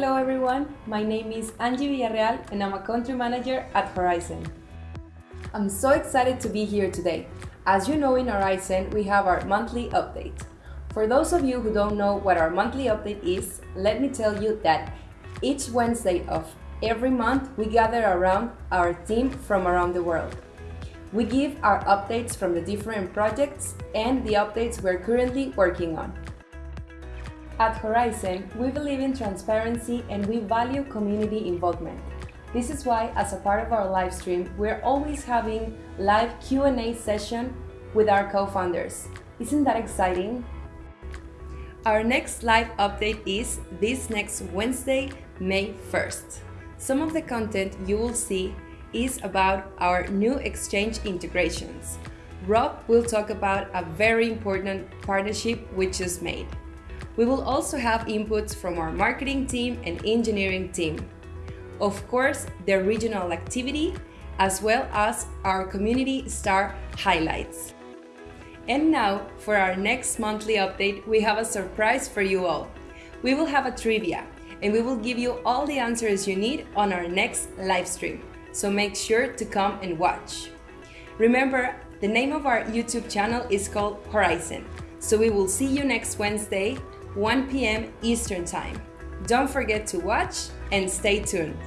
my name is Angie Villarreal and I'm a country manager at Horizon. I'm so excited to be here today. As you know in Horizon, we have our monthly update. For those of you who don't know what our monthly update is, let me tell you that each Wednesday of every month we gather around our team from around the world. We give our updates from the different projects and the updates we're currently working on. At Horizon, we believe in transparency and we value community involvement. This is why, as a part of our live stream, we're always having live Q&A session with our co-founders. Isn't that exciting? Our next live update is this next Wednesday, May 1st. Some of the content you will see is about our new exchange integrations. Rob will talk about a very important partnership we just made. We will also have inputs from our marketing team and engineering team. Of course, the regional activity, as well as our community star highlights. And now, for our next monthly update, we have a surprise for you all. We will have a trivia, and we will give you all the answers you need on our next live stream. So make sure to come and watch. Remember, the name of our YouTube channel is called Horizon. So we will see you next Wednesday 1 p.m. Eastern Time. Don't forget to watch and stay tuned.